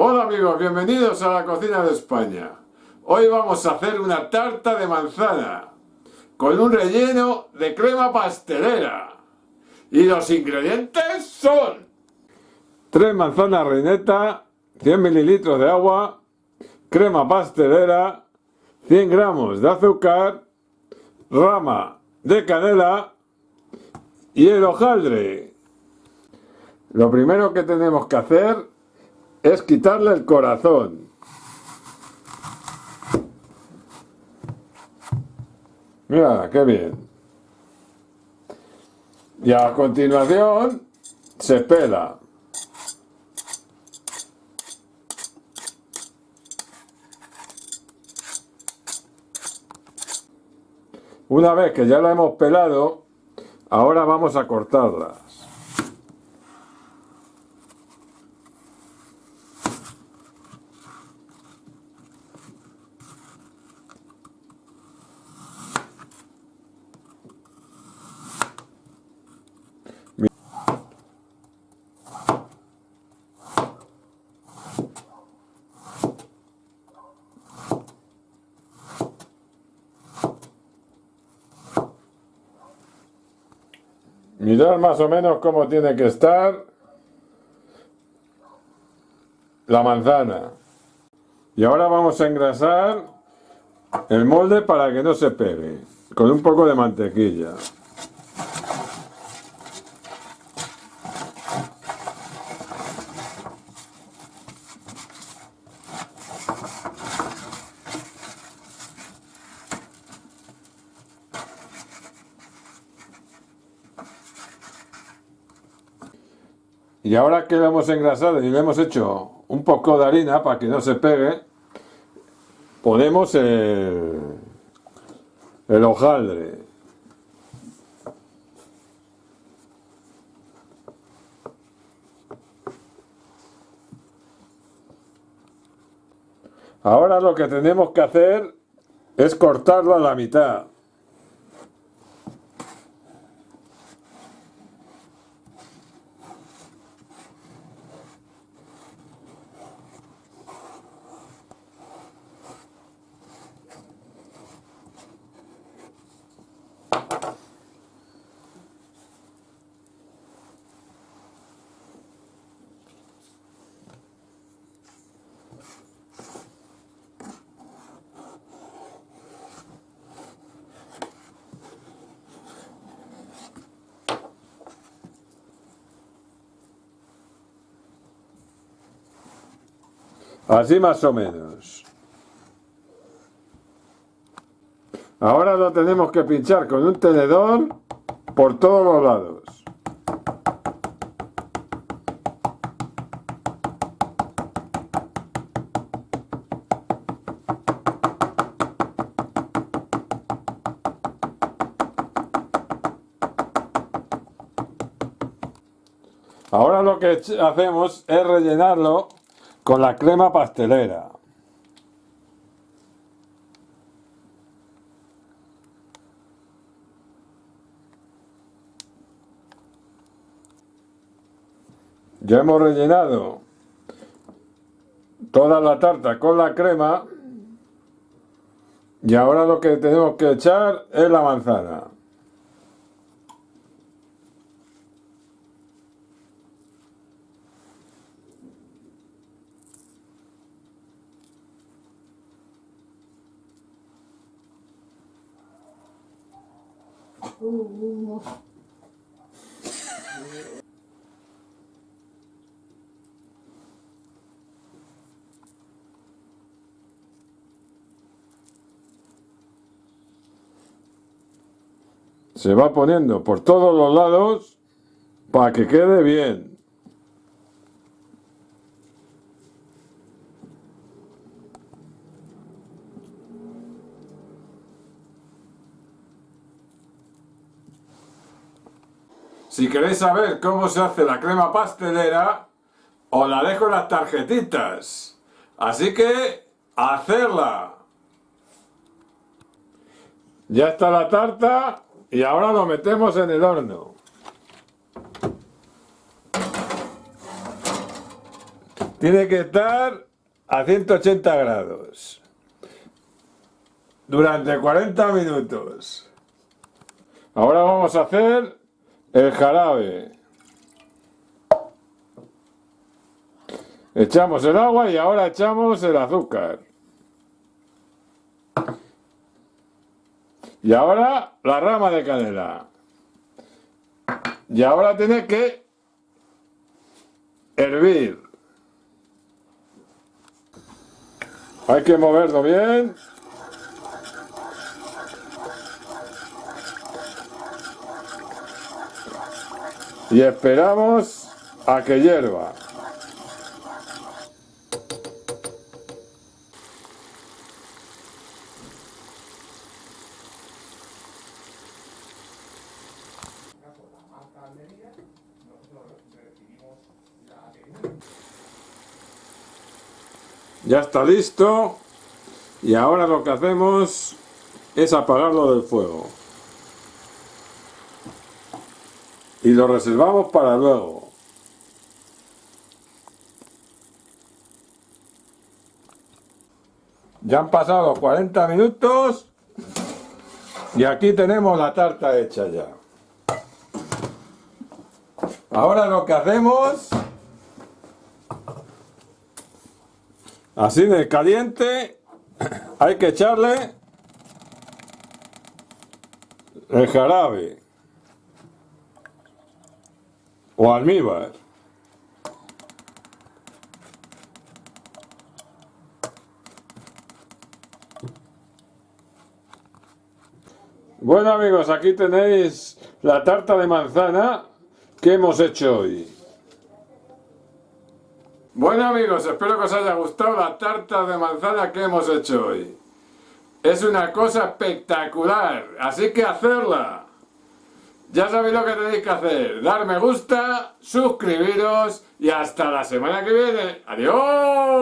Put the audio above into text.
Hola amigos, bienvenidos a la cocina de España. Hoy vamos a hacer una tarta de manzana con un relleno de crema pastelera. Y los ingredientes son 3 manzanas reineta, 100 mililitros de agua, crema pastelera, 100 gramos de azúcar, rama de canela y el hojaldre. Lo primero que tenemos que hacer es quitarle el corazón. Mira, qué bien. Y a continuación se pela. Una vez que ya la hemos pelado, ahora vamos a cortarla. Mirad más o menos cómo tiene que estar la manzana. Y ahora vamos a engrasar el molde para que no se pegue, con un poco de mantequilla. Y ahora que lo hemos engrasado y le hemos hecho un poco de harina para que no se pegue, ponemos el, el hojaldre. Ahora lo que tenemos que hacer es cortarlo a la mitad. Así más o menos. Ahora lo tenemos que pinchar con un tenedor por todos los lados. Ahora lo que hacemos es rellenarlo con la crema pastelera. Ya hemos rellenado toda la tarta con la crema y ahora lo que tenemos que echar es la manzana. Se va poniendo por todos los lados para que quede bien. Si queréis saber cómo se hace la crema pastelera, os la dejo en las tarjetitas. Así que, hacerla. Ya está la tarta y ahora lo metemos en el horno. Tiene que estar a 180 grados durante 40 minutos. Ahora vamos a hacer el jarabe. Echamos el agua y ahora echamos el azúcar. Y ahora la rama de canela. Y ahora tiene que hervir. Hay que moverlo bien. Y esperamos a que hierva. Ya está listo y ahora lo que hacemos es apagarlo del fuego. Y lo reservamos para luego. Ya han pasado 40 minutos y aquí tenemos la tarta hecha ya. Ahora lo que hacemos, así de caliente, hay que echarle el jarabe o almíbar. Bueno amigos, aquí tenéis la tarta de manzana que hemos hecho hoy. Bueno amigos, espero que os haya gustado la tarta de manzana que hemos hecho hoy. Es una cosa espectacular, así que hacerla. Ya sabéis lo que tenéis que hacer, dar me gusta, suscribiros y hasta la semana que viene. ¡Adiós!